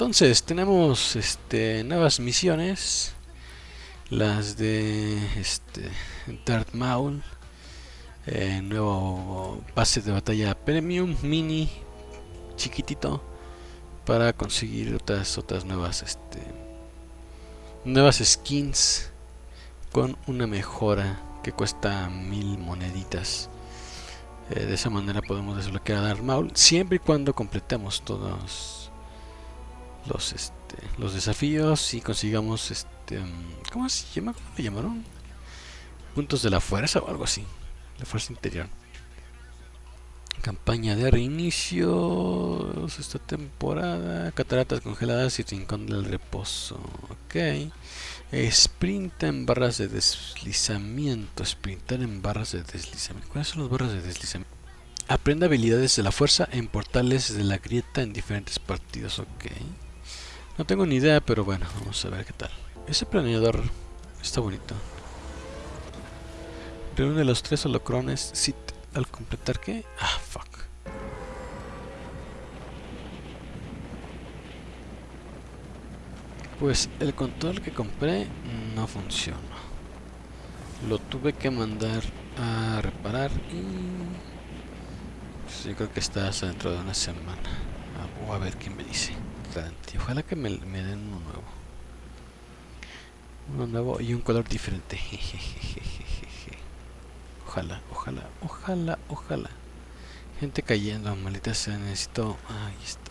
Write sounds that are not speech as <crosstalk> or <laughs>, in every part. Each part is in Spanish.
Entonces, tenemos este, nuevas misiones. Las de este, Darth Maul. Eh, nuevo base de batalla premium, mini, chiquitito. Para conseguir otras, otras nuevas, este, nuevas skins. Con una mejora que cuesta mil moneditas. Eh, de esa manera podemos desbloquear a Darth Maul. Siempre y cuando completemos todos los este los desafíos y consigamos este mm, ¿cómo se llama? ¿Cómo le llamaron? puntos de la fuerza o algo así la fuerza interior campaña de reinicio esta temporada cataratas congeladas y rincón del reposo ok sprint en barras de deslizamiento sprintar en barras de deslizamiento ¿cuáles son las barras de deslizamiento? aprende habilidades de la fuerza en portales de la grieta en diferentes partidos ok no tengo ni idea, pero bueno, vamos a ver qué tal. Ese planeador está bonito. Reúne los tres holocrones sit al completar qué? Ah, fuck. Pues el control que compré no funciona. Lo tuve que mandar a reparar y... Pues yo creo que está dentro de una semana. Voy a ver qué me dice. Ojalá que me, den uno nuevo. Uno nuevo y un color diferente. <laughs> Ojalá, ojalá, ojalá, ojalá. Gente cayendo, maldita sea, necesito... Ahí está,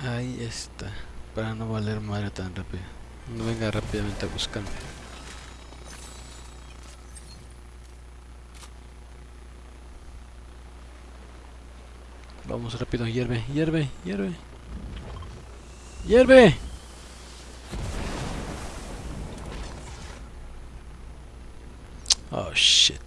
mira. Ahí está. Para no valer madre tan rápido. No venga rápidamente a buscarme. Vamos rápido, hierve, hierve, hierve. ¡Hierve! Oh, shit.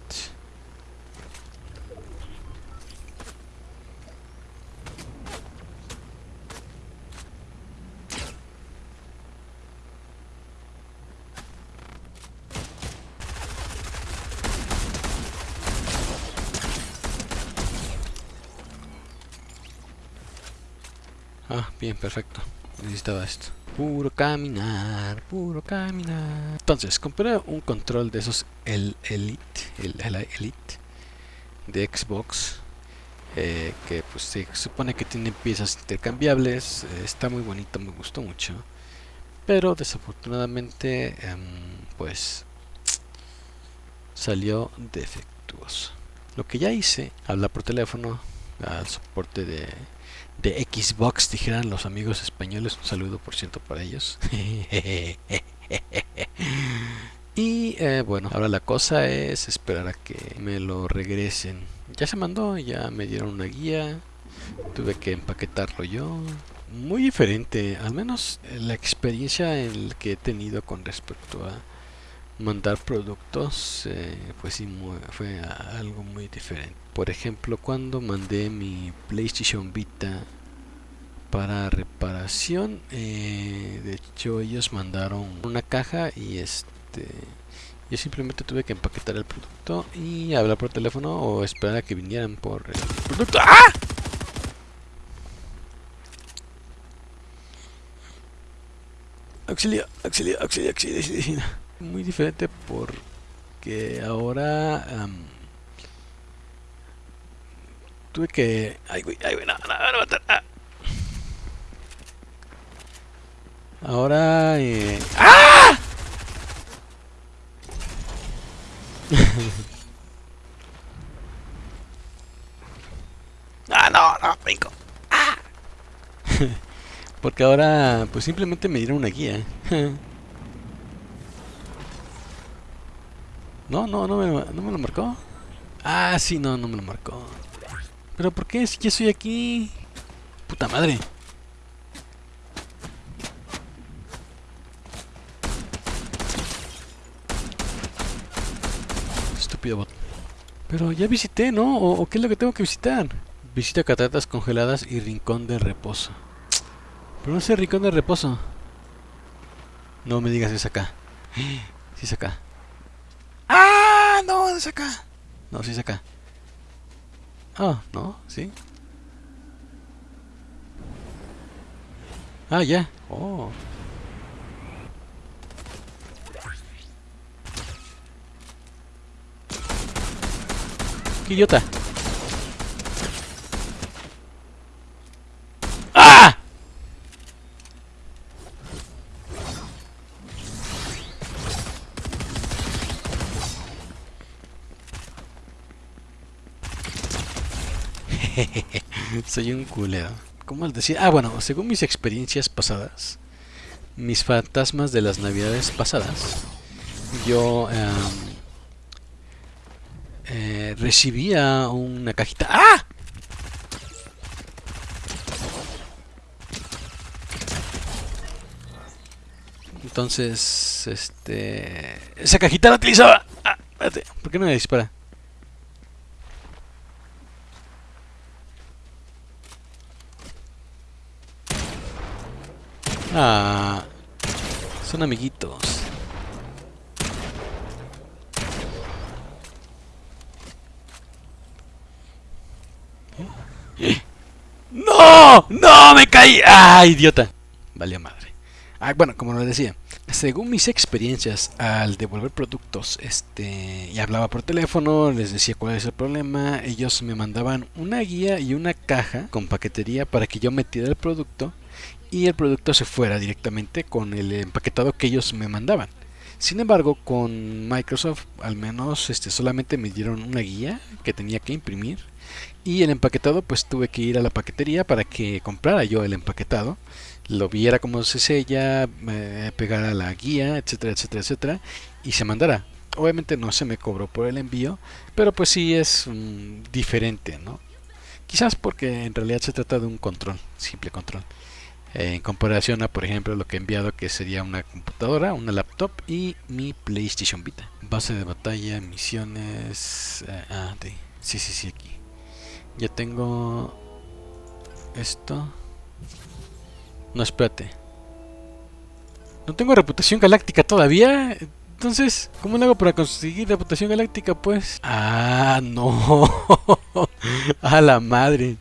Ah, bien, perfecto necesitaba esto. Puro caminar, puro caminar. Entonces, compré un control de esos el Elite, el, Elite de Xbox. Eh, que pues se supone que tiene piezas intercambiables. Eh, está muy bonito, me gustó mucho. Pero desafortunadamente, em, pues salió defectuoso. Lo que ya hice, hablar por teléfono al soporte de de Xbox, dijeran los amigos españoles. Un saludo, por cierto, para ellos. <laughs> y eh, bueno, ahora la cosa es esperar a que me lo regresen. Ya se mandó, ya me dieron una guía. Tuve que empaquetarlo yo. Muy diferente, al menos la experiencia en que he tenido con respecto a mandar productos eh, pues sí fue algo muy diferente. Por ejemplo cuando mandé mi PlayStation Vita para reparación eh, de hecho ellos mandaron una caja y este yo simplemente tuve que empaquetar el producto y hablar por teléfono o esperar a que vinieran por el producto. ¡Ah! auxilio auxilio auxilio auxilio, auxilio muy diferente porque ahora tuve que ay güey ay güey no no no, no, ah. ahora eh... ¡Ah! <laughs> ah ¡Ah! <laughs> porque ahora pues simplemente me dieron una guía <laughs> No, no, no me, no me lo marcó. Ah, sí, no, no me lo marcó. ¿Pero por qué? Si ya estoy aquí. Puta madre. Estúpido bot. Pero ya visité, ¿no? ¿O, qué es lo que tengo que visitar? Visita cataratas congeladas y rincón de reposo. Pero no sé rincón de reposo. No me digas es acá. <gasps> Sí es acá. No, es acá. No, sí es acá. Ah, no, sí. Ah, ya. Oh. ¡Qué idiota! ¡Ah! <laughs> Soy un culero. ¿Cómo les decía? Ah, bueno, según mis experiencias pasadas, mis fantasmas de las navidades pasadas, yo em, eh, recibía una cajita. ¡Ah! Entonces, este... Esa cajita la utilizaba. Ah, ¿por qué no me dispara? Ah, son amiguitos. <gasps> ¡No! ¡No! ¡Me caí! ¡Ah, idiota! Vale madre. Ah, bueno, como lo decía, según mis experiencias al devolver productos, este, y hablaba por teléfono, les decía cuál es el problema, ellos me mandaban una guía y una caja con paquetería para que yo metiera el producto y el producto se fuera directamente con el empaquetado que ellos me mandaban. Sin embargo, con Microsoft al menos este, solamente me dieron una guía que tenía que imprimir y el empaquetado pues tuve que ir a la paquetería para que comprara yo el empaquetado, lo viera como se sella, pegara la guía, etcétera, etcétera, etcétera y se mandara. Obviamente no se me cobró por el envío, pero pues sí es diferente, ¿no? Quizás porque en realidad se trata de un control, simple control en comparación a por ejemplo lo que he enviado que sería una computadora, una laptop y mi PlayStation Vita. Base de batalla, misiones... Eh, ah, sí, sí, sí, aquí. Ya tengo esto. No, espérate. No tengo reputación galáctica todavía. Entonces, ¿cómo lo hago para conseguir reputación galáctica? Pues... Ah, no. <laughs> A la madre.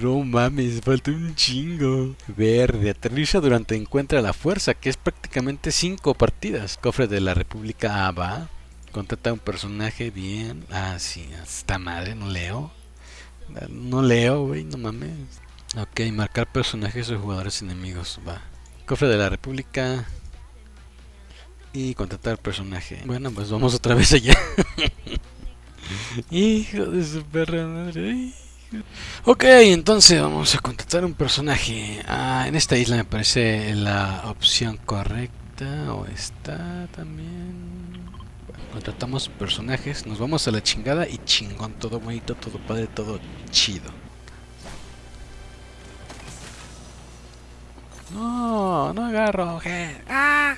No mames, falta un chingo. Verde, aterriza durante encuentra la fuerza, que es prácticamente 5 partidas. Cofre de la República A va. Contrata un personaje bien. Ah, sí, esta madre, no leo. No leo, güey, no mames. Ok, marcar personajes o jugadores enemigos, va. Cofre de la República. Y contratar personaje. Bueno, pues vamos otra vez allá. <laughs> Hijo de su perra madre. Ok, entonces vamos a contratar un personaje. Ah, en esta isla me parece la opción correcta. O está también. contratamos personajes. Nos vamos a la chingada y chingón. Todo bonito, todo padre, todo chido. No, no agarro. ¡Ah!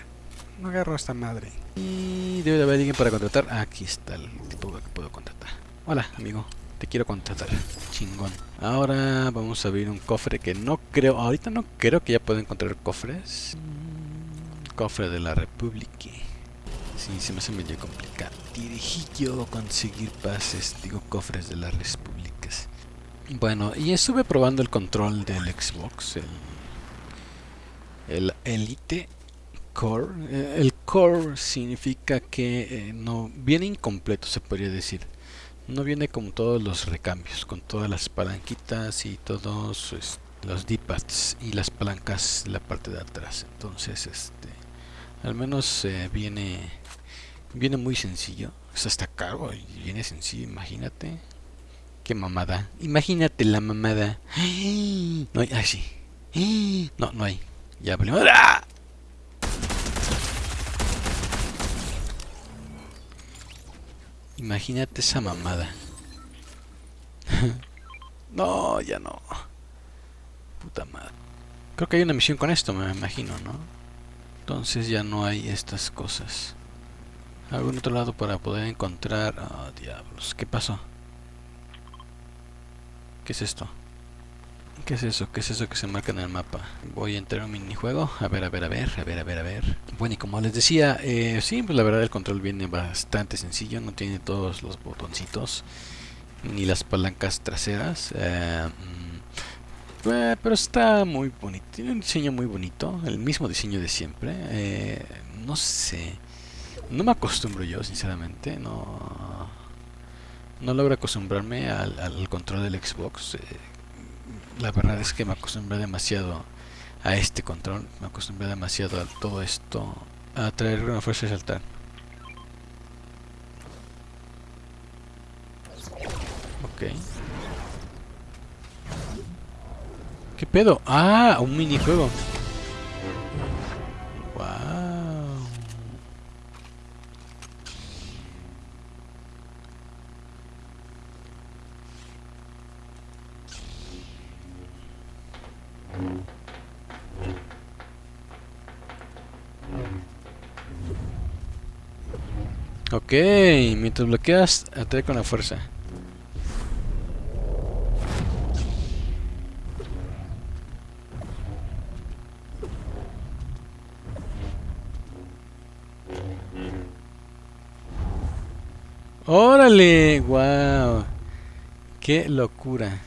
No agarro esta madre. Y debe de haber alguien para contratar. Aquí está el tipo que puedo contratar. Hola, amigo quiero contratar. Chingón. Ahora vamos a abrir un cofre que no creo, ahorita no creo que ya pueda encontrar cofres. Cofre de la República. Sí, se me hace medio complicado. yo conseguir pases, digo cofres de las repúblicas. Bueno, y estuve probando el control del Xbox, el, Elite Core. Eh, el Core significa que eh, no viene incompleto, se podría decir no viene con todos los recambios, con todas las palanquitas y todos pues, los D-pads y las palancas la parte de atrás. Entonces, este, al menos eh, viene, viene muy sencillo. Es hasta caro y viene sencillo, imagínate. Qué mamada. Imagínate la mamada. <gasps> No hay, ay sí. <gasps> No, no hay. Ya, primero. ¡Ah! Imagínate esa mamada. <laughs> no, ya no. Puta madre. Creo que hay una misión con esto, me imagino, ¿no? Entonces ya no hay estas cosas. ¿Algún otro lado para poder encontrar... Oh, diablos. ¿Qué pasó? ¿Qué es esto? ¿Qué es eso? ¿Qué es eso que se marca en el mapa? Voy a entrar a un minijuego. A ver, a ver, a ver, a ver, a ver, a ver. Bueno, y como les decía, eh, sí, pues la verdad el control viene bastante sencillo. No tiene todos los botoncitos ni las palancas traseras. Eh, Eh, pero está muy bonito. Tiene un diseño muy bonito. El mismo diseño de siempre. Eh, no sé. No me acostumbro yo, sinceramente. No, no logro acostumbrarme al, control del Xbox. La verdad es que me acostumbré demasiado a este control. Me acostumbré demasiado a todo esto. A traer una fuerza y saltar. Ok. ¿Qué pedo? Ah, un minijuego. Ok, mientras bloqueas, atrae con la fuerza. ¡Órale! ¡Wow! ¡Qué locura!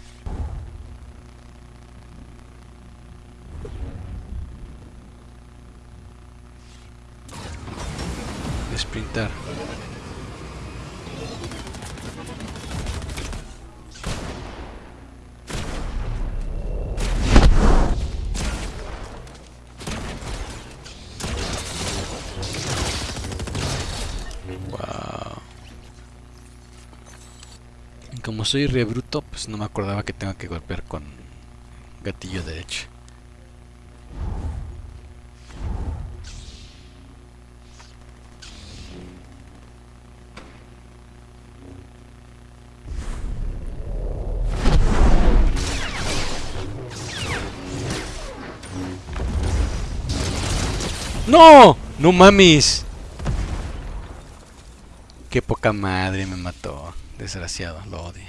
Sprintar. como soy re bruto, pues no me acordaba que tengo que golpear con gatillo derecho. ¡No! ¡No mames! Qué poca madre me mató. Desgraciado, lo odio.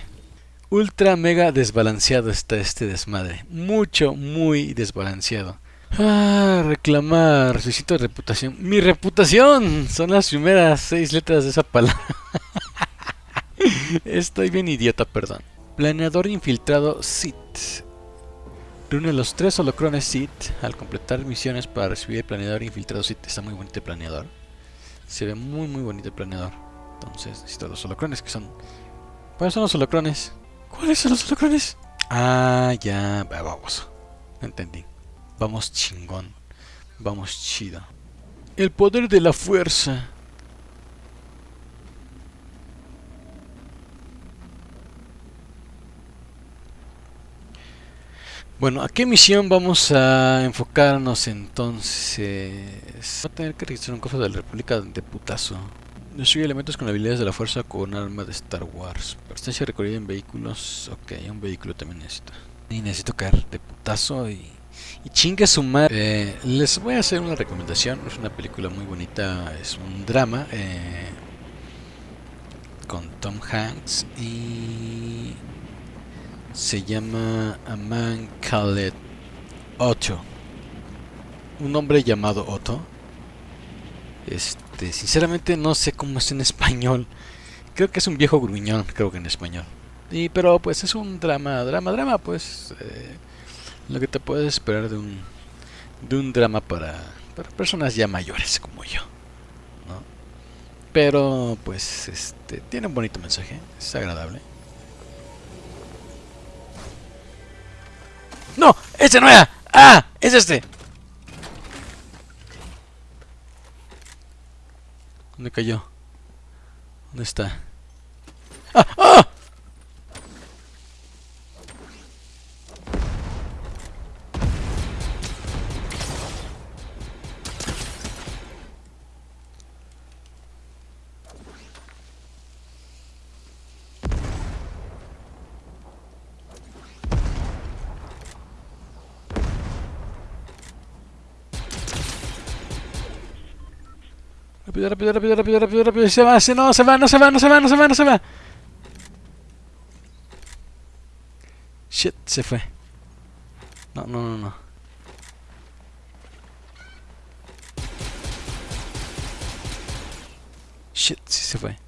Ultra mega desbalanceado está este desmadre. Mucho, muy desbalanceado. Ah, reclamar, necesito reputación. ¡Mi reputación! Son las primeras seis letras de esa palabra. <laughs> Estoy bien idiota, perdón. Planeador infiltrado SIT. Reúne los tres holocrones SIT al completar misiones para recibir el planeador infiltrado SIT. Está muy bonito el planeador. Se ve muy muy bonito el planeador. Entonces necesito los holocrones que son... ¿Cuáles son los holocrones? ¿Cuáles son los holocrones? Ah, ya, vamos. Entendí. Vamos chingón. Vamos chido. El poder de la fuerza. Bueno, ¿a qué misión vamos a enfocarnos entonces? Va a tener que registrar un cofre de la República de putazo. Destruye elementos con habilidades de la fuerza con arma de Star Wars. Perstancia recorrida en vehículos. Ok, un vehículo también necesito. Y necesito caer de putazo y, y chingue su madre. Eh, les voy a hacer una recomendación. Es una película muy bonita. Es un drama. Eh, con Tom Hanks. Y se llama A Man Called Otto. Un hombre llamado Otto. Este, sinceramente no sé cómo es en español. Creo que es un viejo gruñón, creo que en español. Y pero pues es un drama, drama, drama, pues eh, lo que te puedes esperar de un de un drama para, para personas ya mayores como yo, ¿no? Pero pues este tiene un bonito mensaje, es agradable. No, ese no era. Ah, es este. ¿Dónde cayó? ¿Dónde está? ¡Ah! ¡Ah! Rápido, rápido, rápido, rápido, rápido, rápido. Se va, se no, se va, no se va, no se va, no se va, no se va. Shit, se fue. No, no, no, no. Shit, sí se fue.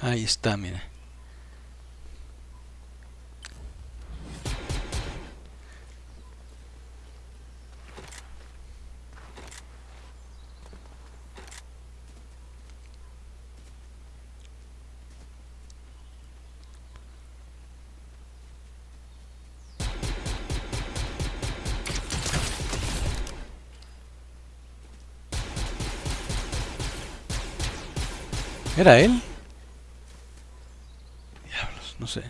Ahí está, mira. ¿Era él? Diablos, no sé.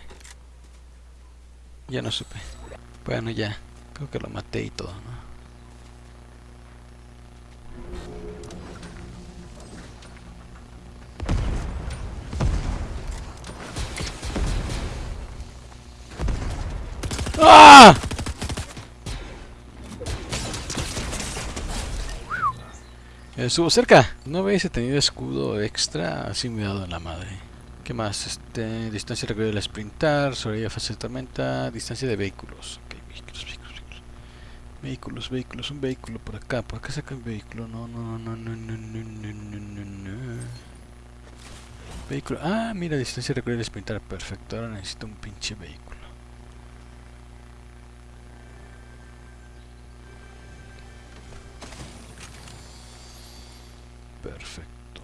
Ya no supe. Bueno, ya. Creo que lo maté y todo, ¿no? ¡Ah! Estuvo cerca. No hubiese tenido escudo extra, así me he dado en la madre. ¿Qué más? Este, distancia recorrida al sprintar, sobrevivir fase de tormenta, distancia de vehículos. Ok, vehículos, vehículos, vehículos. Vehículos, vehículos, un vehículo por acá. ¿Por acá saca un vehículo? No, no, no, no, no, no, no, no, no. Vehículo. Ah, mira, distancia recorrida al sprintar. Perfecto, ahora necesito un pinche vehículo. Perfecto.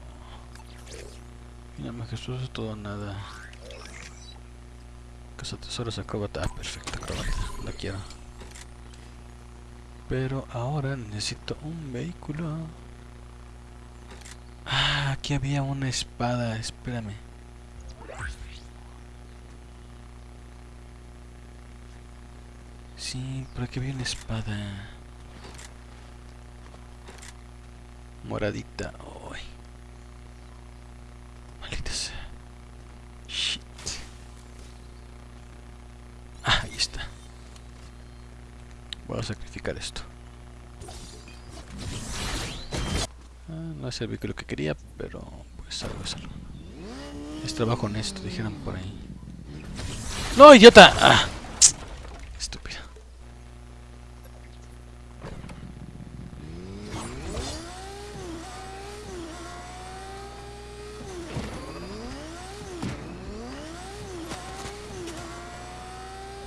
Mira, majestuoso todo nada. Casa tesoros acróbata. Ah, perfecto, acróbata. La quiero. Pero ahora necesito un vehículo. Ah, aquí había una espada. Espérame. Sí, por aquí había una espada. Moradita. Uy. Maldita sea. Shit. Ah, ahí está. Voy a sacrificar esto. Ah, no es el vehículo que quería, pero pues algo es algo. Es trabajo honesto, dijeron por ahí. ¡No, idiota! Ah. Estúpida.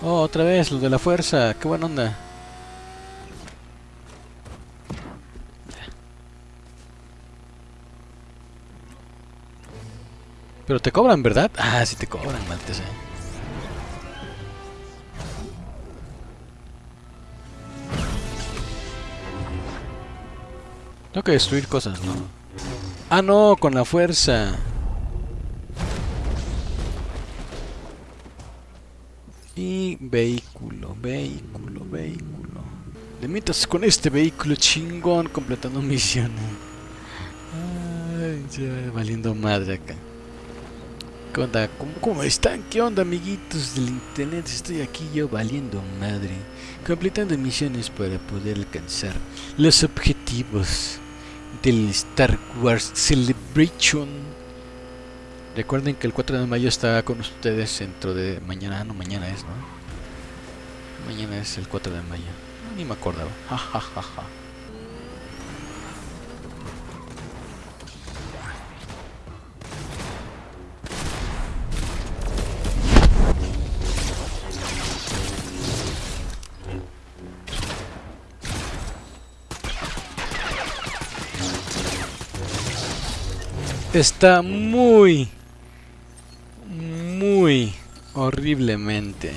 Oh, otra vez, lo de la fuerza. Qué buena onda. Pero te cobran, ¿verdad? Ah, sí te cobran, maldita sea. Tengo que destruir cosas, ¿no? Ah, no, con la fuerza. Y vehículo, vehículo, vehículo. Le metas con este vehículo chingón completando misiones. Ay, ya valiendo madre acá. ¿Cómo, ¿Cómo, están? ¿Qué onda, amiguitos del internet? Estoy aquí yo valiendo madre. Completando misiones para poder alcanzar los objetivos del Star Wars Celebration. Recuerden que el 4 de mayo está con ustedes dentro de mañana, no mañana es, ¿no? Mañana es el 4 de mayo. Ni me acordaba. Ja, ja, ja, ja. Está muy, muy horriblemente.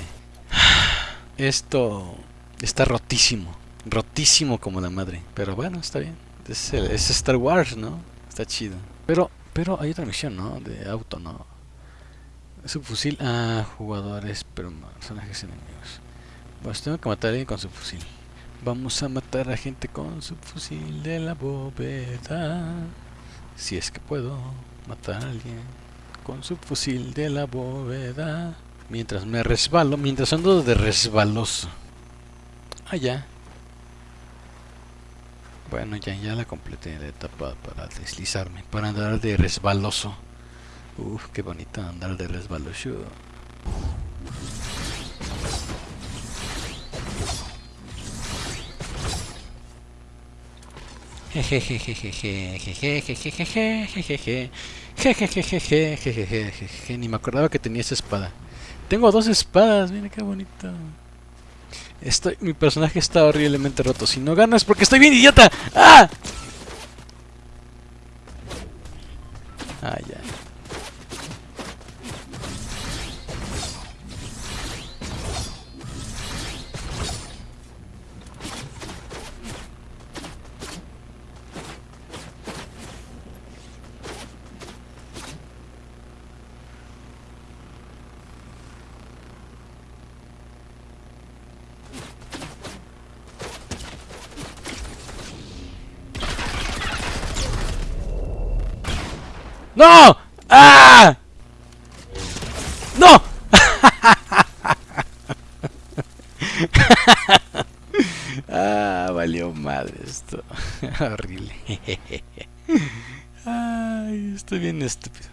Esto está rotísimo. Rotísimo como la madre. Pero bueno, está bien. Es, el- Star Wars, ¿no? Está chido. Pero, pero hay otra misión, ¿no? De auto, ¿no? Subfusil a jugadores, pero no, personajes enemigos. Pues tengo que matar a alguien con su fusil. Vamos a matar a gente con su fusil de la bóveda. Si es que puedo matar a alguien con su fusil de la bóveda. Mientras me resbalo, mientras ando de resbaloso. Ah, ya. Bueno, ya, ya la completé la etapa para deslizarme, para andar de resbaloso. Uf, qué bonito andar de resbaloso. Ni me acordaba que tenía esa espada. Tengo dos espadas, mira qué bonito. Estoy, mi personaje está horriblemente roto. Si no gano es porque estoy bien idiota ya. ¡No! ¡Ah! ¡No! <laughs> ah, valió madre esto. <laughs> Horrible. <laughs> Ay, estoy bien estúpido.